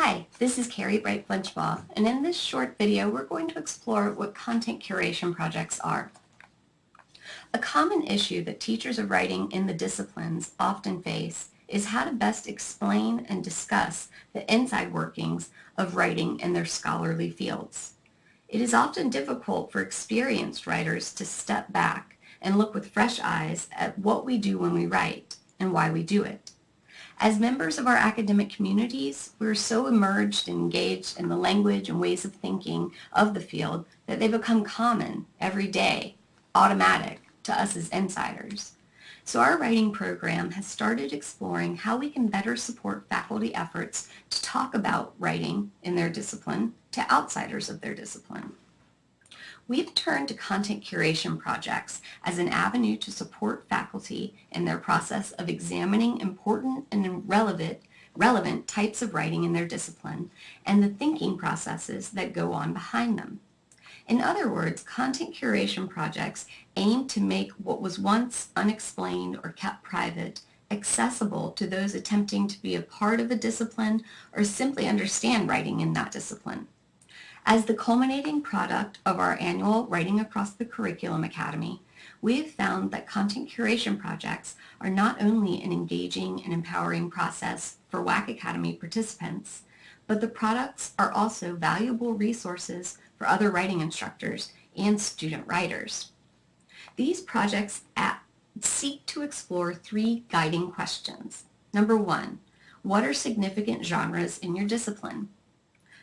Hi, this is Carrie Bright Flinchbaugh, and in this short video we're going to explore what content curation projects are. A common issue that teachers of writing in the disciplines often face is how to best explain and discuss the inside workings of writing in their scholarly fields. It is often difficult for experienced writers to step back and look with fresh eyes at what we do when we write and why we do it. As members of our academic communities, we're so immersed and engaged in the language and ways of thinking of the field that they become common, everyday, automatic to us as insiders. So our writing program has started exploring how we can better support faculty efforts to talk about writing in their discipline to outsiders of their discipline. We've turned to content curation projects as an avenue to support faculty in their process of examining important and relevant, relevant types of writing in their discipline and the thinking processes that go on behind them. In other words, content curation projects aim to make what was once unexplained or kept private accessible to those attempting to be a part of a discipline or simply understand writing in that discipline. As the culminating product of our annual Writing Across the Curriculum Academy, we have found that content curation projects are not only an engaging and empowering process for WAC Academy participants, but the products are also valuable resources for other writing instructors and student writers. These projects seek to explore three guiding questions. Number one, what are significant genres in your discipline?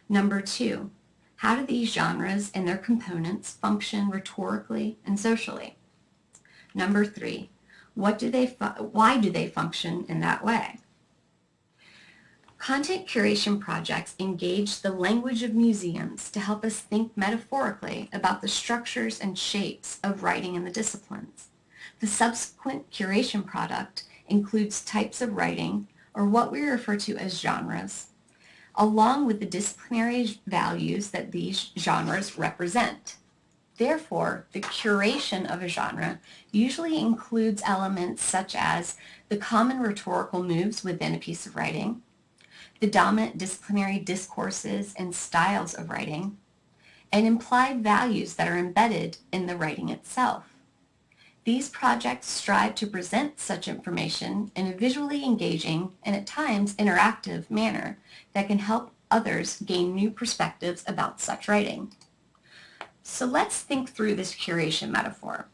Number two, how do these genres and their components function rhetorically and socially? Number three, what do they why do they function in that way? Content curation projects engage the language of museums to help us think metaphorically about the structures and shapes of writing in the disciplines. The subsequent curation product includes types of writing, or what we refer to as genres, along with the disciplinary values that these genres represent. Therefore, the curation of a genre usually includes elements such as the common rhetorical moves within a piece of writing, the dominant disciplinary discourses and styles of writing, and implied values that are embedded in the writing itself. These projects strive to present such information in a visually engaging and at times interactive manner that can help others gain new perspectives about such writing. So let's think through this curation metaphor.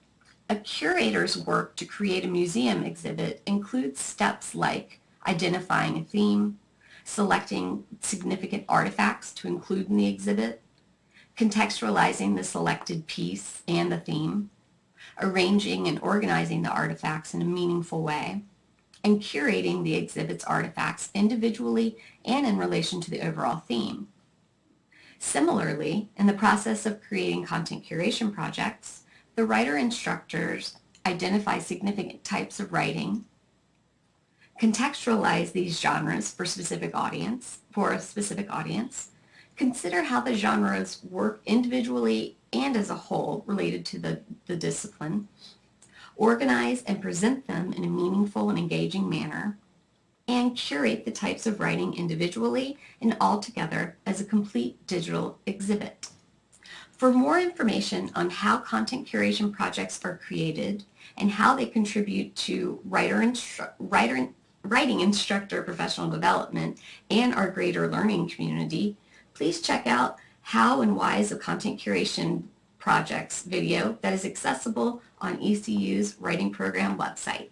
A curator's work to create a museum exhibit includes steps like identifying a theme, selecting significant artifacts to include in the exhibit, contextualizing the selected piece and the theme, arranging and organizing the artifacts in a meaningful way, and curating the exhibit's artifacts individually and in relation to the overall theme. Similarly, in the process of creating content curation projects, the writer instructors identify significant types of writing, contextualize these genres for specific audience, for a specific audience, consider how the genres work individually and as a whole related to the, the discipline, organize and present them in a meaningful and engaging manner, and curate the types of writing individually and all together as a complete digital exhibit. For more information on how content curation projects are created and how they contribute to writer, instru writer writing instructor professional development and our greater learning community, please check out how and why is a content curation projects video that is accessible on ECU's writing program website.